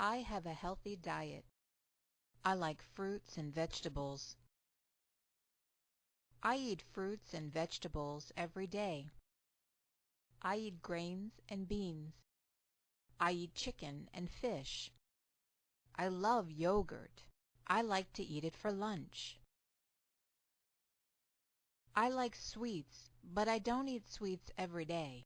I have a healthy diet. I like fruits and vegetables. I eat fruits and vegetables every day. I eat grains and beans. I eat chicken and fish. I love yogurt. I like to eat it for lunch. I like sweets, but I don't eat sweets every day.